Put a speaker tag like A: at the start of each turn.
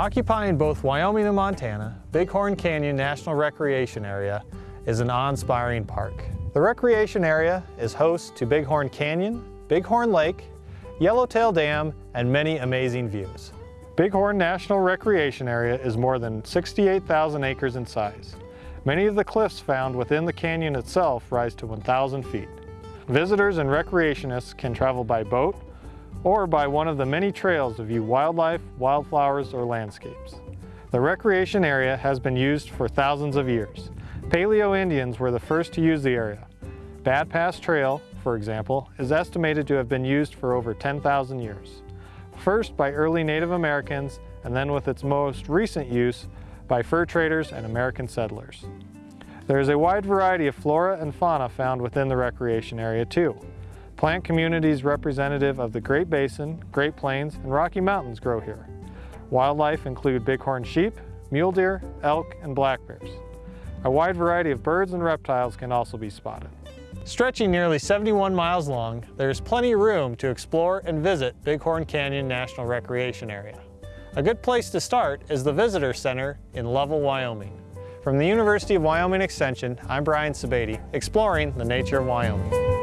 A: Occupying both Wyoming and Montana, Bighorn Canyon National Recreation Area is an awe-inspiring park. The recreation area is host to Bighorn Canyon, Bighorn Lake, Yellowtail Dam, and many amazing views. Bighorn National Recreation Area is more than 68,000 acres in size. Many of the cliffs found within the canyon itself rise to 1,000 feet. Visitors and recreationists can travel by boat or by one of the many trails to view wildlife, wildflowers, or landscapes. The recreation area has been used for thousands of years. Paleo Indians were the first to use the area. Bad Pass Trail, for example, is estimated to have been used for over 10,000 years. First by early Native Americans, and then with its most recent use by fur traders and American settlers. There is a wide variety of flora and fauna found within the recreation area too. Plant communities representative of the Great Basin, Great Plains, and Rocky Mountains grow here. Wildlife include bighorn sheep, mule deer, elk, and black bears. A wide variety of birds and reptiles can also be spotted. Stretching nearly 71 miles long, there is plenty of room to explore and visit Bighorn Canyon National Recreation Area. A good place to start is the Visitor Center in Lovell, Wyoming. From the University of Wyoming Extension, I'm Brian Sebade, exploring the nature of Wyoming.